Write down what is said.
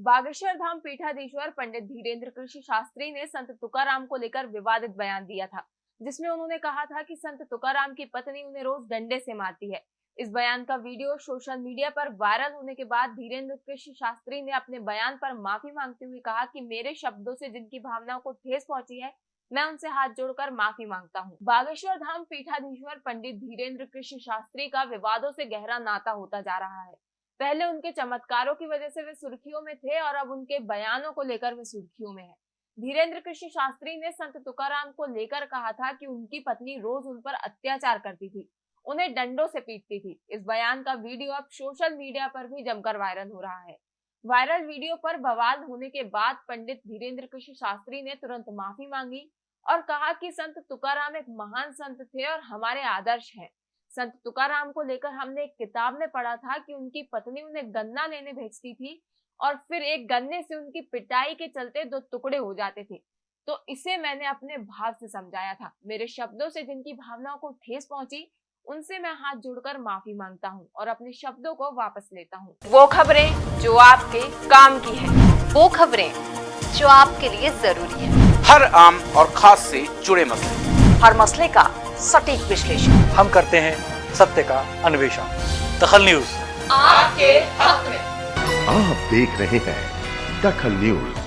बागेश्वर धाम पीठाधीश्वर पंडित धीरेन्द्र कृषि शास्त्री ने संत तुकाराम को लेकर विवादित बयान दिया था, जिसमें उन्होंने कहा था कि संत तुकाराम की पत्नी उन्हें रोज डंडे से मारती है। इस बयान का वीडियो सोशल मीडिया पर वायरल होने के बाद धीरेन्द्र कृषि शास्त्री ने अपने बयान पर माफ़ी मांगते हुए कहा कि मेरे शब्दों से जिनकी भावनाओं को ठेस पहुँची है, मैं उनसे हाथ जोड़कर माफ़ी माँगता हूँ। बागेश्वर धाम पीठाधीश्वर पंडित धीरेन्द्र कृष्ण शास्त्री का विवादों से गहरा नाता होता जा रहा है। पहले उनके चमत्कारों की वजह से वे सुर्खियों में थे और अब उनके बयानों को लेकर वे सुर्खियों में है। धीरेन्द्र कृष्ण शास्त्री ने संत तुकाराम को लेकर कहा था कि उनकी पत्नी रोज उन पर अत्याचार करती थी, उन्हें डंडों से पीटती थी। इस बयान का वीडियो अब सोशल मीडिया पर भी जमकर वायरल हो रहा है। वायरल वीडियो पर बवाल होने के बाद पंडित धीरेन्द्र कृष्ण शास्त्री ने तुरंत माफ़ी मांगी और कहा कि संत तुकाराम एक महान संत थे और हमारे आदर्श हैं। संत तुकाराम को लेकर हमने एक किताब में पढ़ा था कि उनकी पत्नी उन्हें गन्ना लेने भेजती थी और फिर एक गन्ने से उनकी पिटाई के चलते दो टुकड़े हो जाते थे। तो इसे मैंने अपने भाव से समझाया था। मेरे शब्दों से जिनकी भावनाओं को ठेस पहुँची उनसे मैं हाथ जोड़कर माफ़ी माँगता हूँ और अपने शब्दों को वापस लेता हूँ। वो खबरें जो आपके काम की है। वो खबरें जो आपके लिए ज़रूरी है। हर आम और खास से जुड़े मसले। हर मसले का सटीक विश्लेषण। हम करते हैं सत्य का अन्वेषण। दखल न्यूज़। आपके हक में। आप देख रहे हैं दखल न्यूज़।